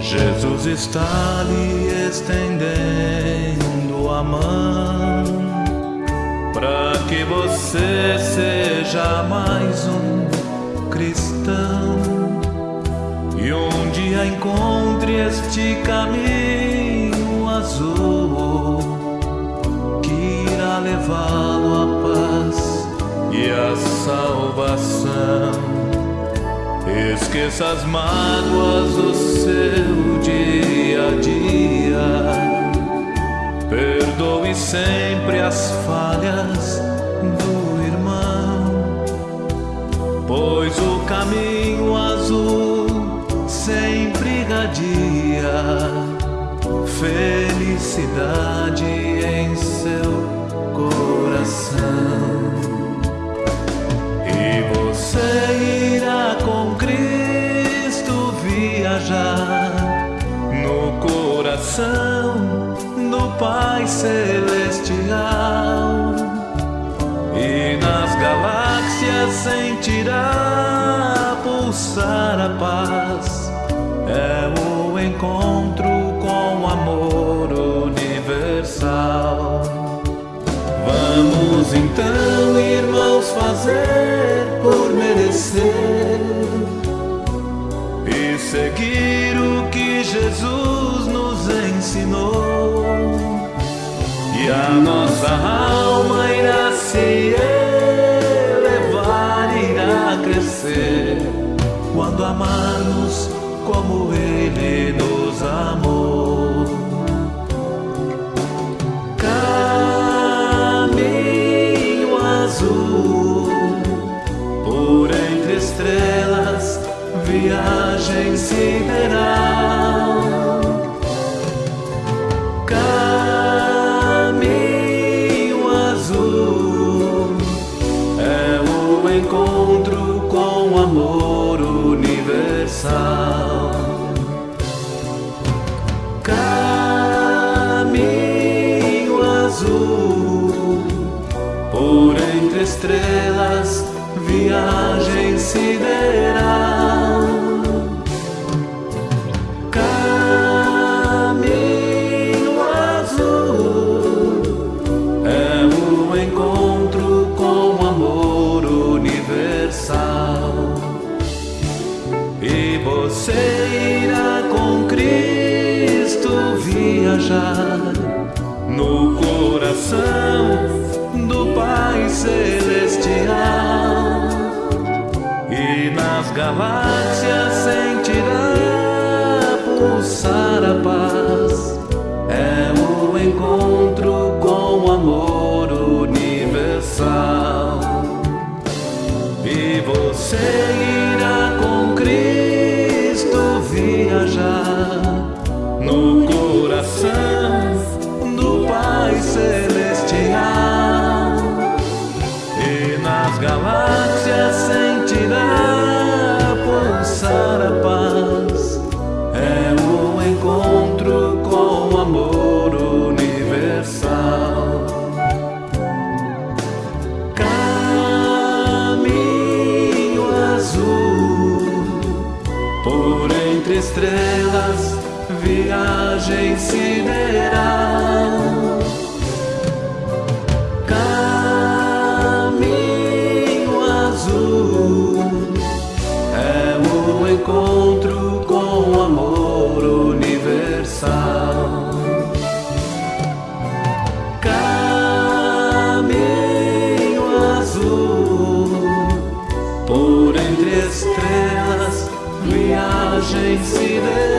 Jesus está lhe estendendo a mão para que você seja mais um cristão e um dia encontre este caminho azul que irá levá-lo a paz à salvação. Esqueça as mágoas do seu dia a dia. Perdoe sempre as falhas do irmão, pois o caminho azul sempre irradia felicidade em seu coração. Coração do Pai Celestial e nas galáxias sentirá pulsar a paz. É o encontro com o amor universal. Vamos então, irmãos, fazer por merecer e seguir o que Jesus nos E a nossa alma irá se elevar, irá crescer quando amarmos como Ele nos amou. Caminho azul, por entre estrelas, viagem sideral. Encontro com o amor universal. Caminho azul, por entre estrelas, viagem sideral. Você irá com Cristo viajar no coração do Pai Celestial e nas galáxias sentirá pulsar a paz. É o encontro com o amor universal. E você viajar no coração entre estrelas, viagem sideral. może i